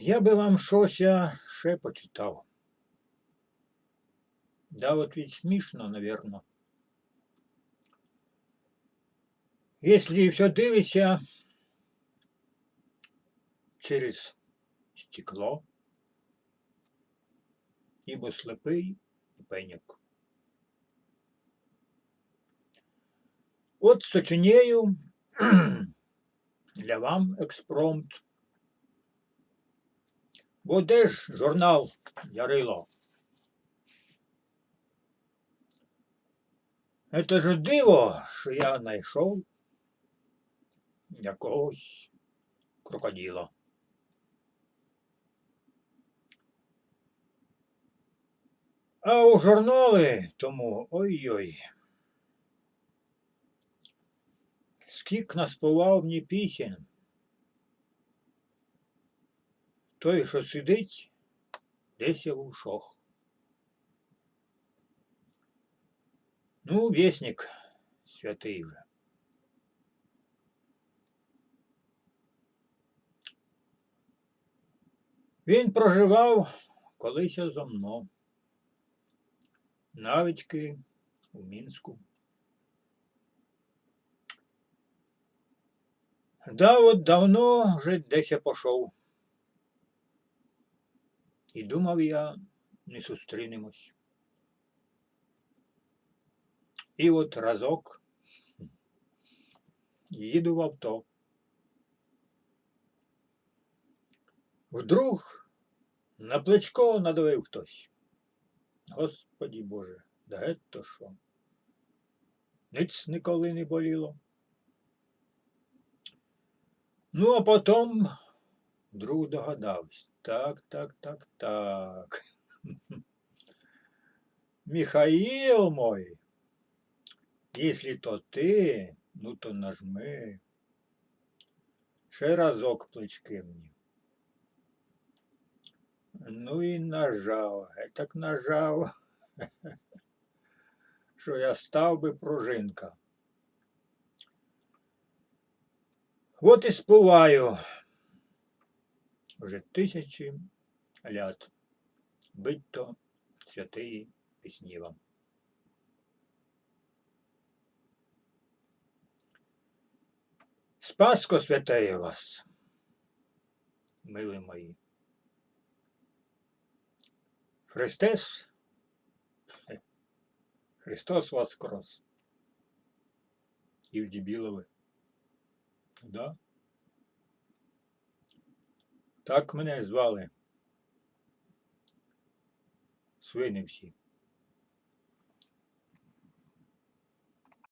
Я би вам щось ще почитав. Да, от ведь смішно, наверно. Если все дивишся через стекло, ібо слепий і пеняк. От сочиняю для вам експромт. Бо де ж журнал Ярило? Это ж диво, що я знайшов якогось крокодила. А у журнали тому ой-ой. Скік наспівав мені пісень. Той, що сидить, десь я в ушах. Ну, вісник святий вже. Він проживав колись зо мною. Навички у Мінську. Да, от давно вже десь я пішов. І думав я, не зустрінемось. І от разок їду в авто. Вдруг на плечко надавив хтось. Господі Боже, да гетто що? Ниць ніколи не боліло. Ну, а потім друг догадався. Так, так, так, так. Михаил мой, если то ти, ну то нажми. Ще разок плечки мені. Ну і нажав, так нажав, що я став би пружинка. От і співаю вже тисячі лят. Бить то святої пісні вам. Спаско святеє вас, мили мої. Христос, Христос воскрес. І в Да? Так мене звали. Свини всі.